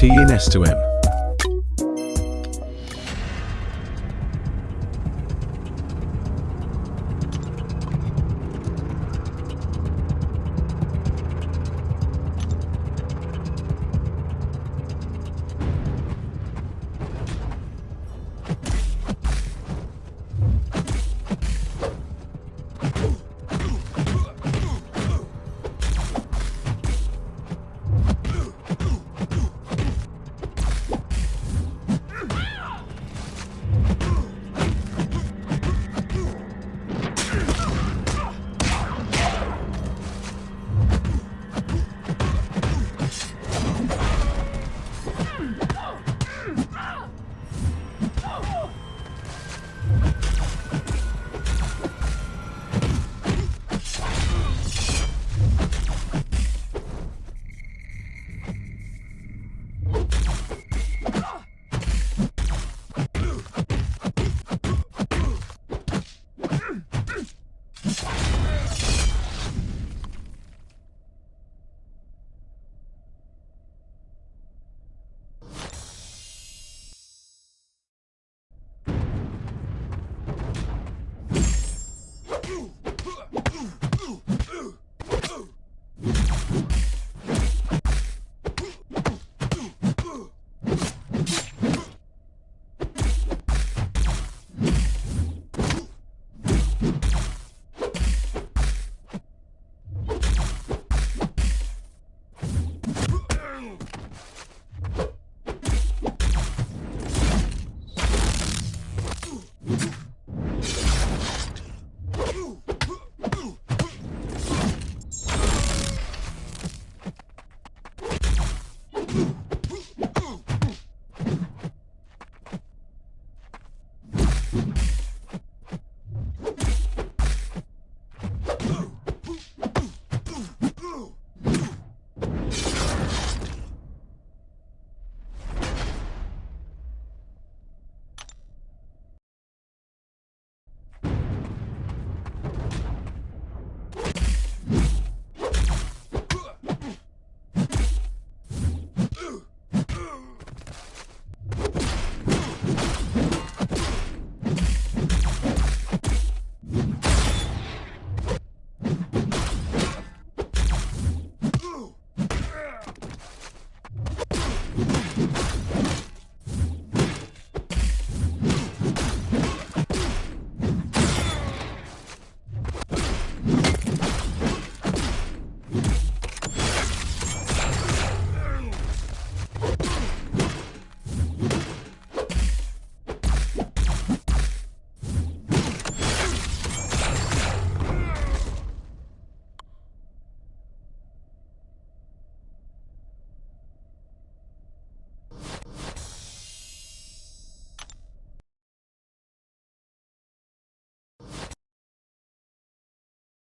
T in S to M.